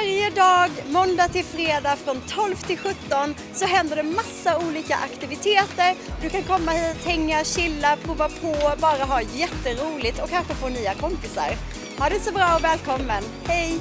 Varje dag, måndag till fredag från 12 till 17 så händer det massa olika aktiviteter. Du kan komma hit, hänga, chilla, prova på, bara ha jätteroligt och kanske få nya kompisar. Ha det så bra och välkommen. Hej!